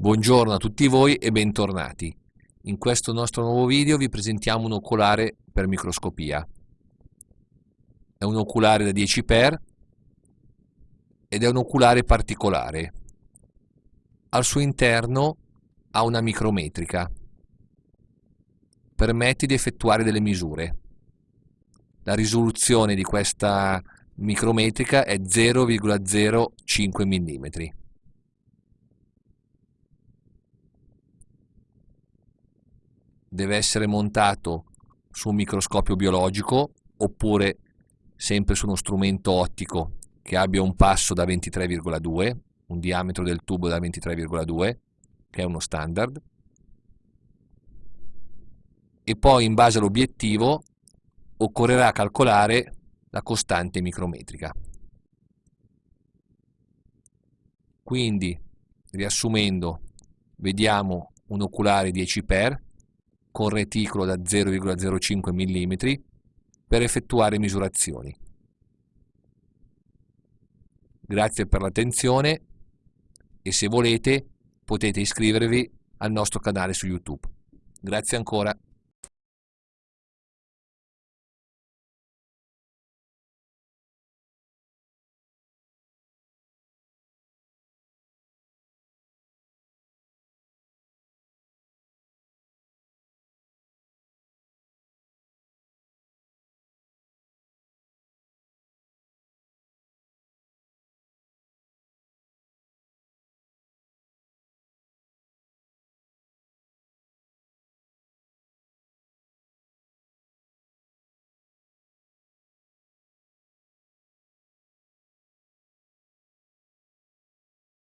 Buongiorno a tutti voi e bentornati. In questo nostro nuovo video vi presentiamo un oculare per microscopia. È un oculare da 10 x ed è un oculare particolare. Al suo interno ha una micrometrica. Permette di effettuare delle misure. La risoluzione di questa micrometrica è 0,05 mm. Deve essere montato su un microscopio biologico oppure sempre su uno strumento ottico che abbia un passo da 23,2, un diametro del tubo da 23,2, che è uno standard, e poi in base all'obiettivo occorrerà calcolare la costante micrometrica. Quindi, riassumendo, vediamo un oculare 10x con reticolo da 0,05 mm per effettuare misurazioni. Grazie per l'attenzione e se volete potete iscrivervi al nostro canale su YouTube. Grazie ancora.